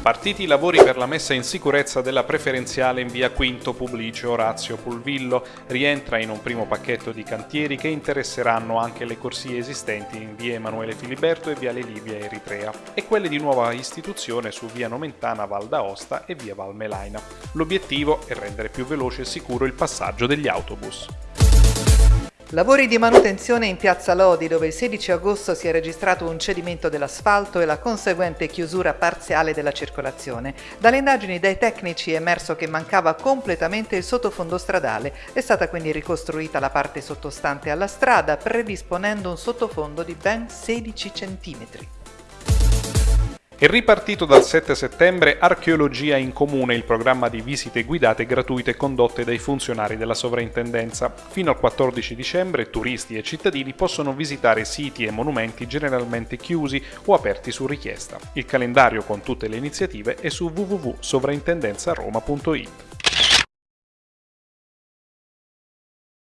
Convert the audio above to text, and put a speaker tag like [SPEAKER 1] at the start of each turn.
[SPEAKER 1] Partiti i lavori per la messa in sicurezza della preferenziale in via Quinto Publicio Orazio Pulvillo. Rientra in un primo pacchetto di cantieri che interesseranno anche le corsie esistenti in via Emanuele Filiberto e viale Libia Eritrea e quelle di nuova istituzione su via Nomentana Val d'Aosta e via Val Melaina. L'obiettivo è rendere più veloce e sicuro il passaggio degli autobus.
[SPEAKER 2] Lavori di manutenzione in piazza Lodi dove il 16 agosto si è registrato un cedimento dell'asfalto e la conseguente chiusura parziale della circolazione. Dalle indagini dai tecnici è emerso che mancava completamente il sottofondo stradale. È stata quindi ricostruita la parte sottostante alla strada predisponendo un sottofondo di ben 16 centimetri.
[SPEAKER 1] È ripartito dal 7 settembre Archeologia in Comune, il programma di visite guidate gratuite condotte dai funzionari della sovrintendenza. Fino al 14 dicembre turisti e cittadini possono visitare siti e monumenti generalmente chiusi o aperti su richiesta. Il calendario con tutte le iniziative è su www.sovrintendenzaroma.it.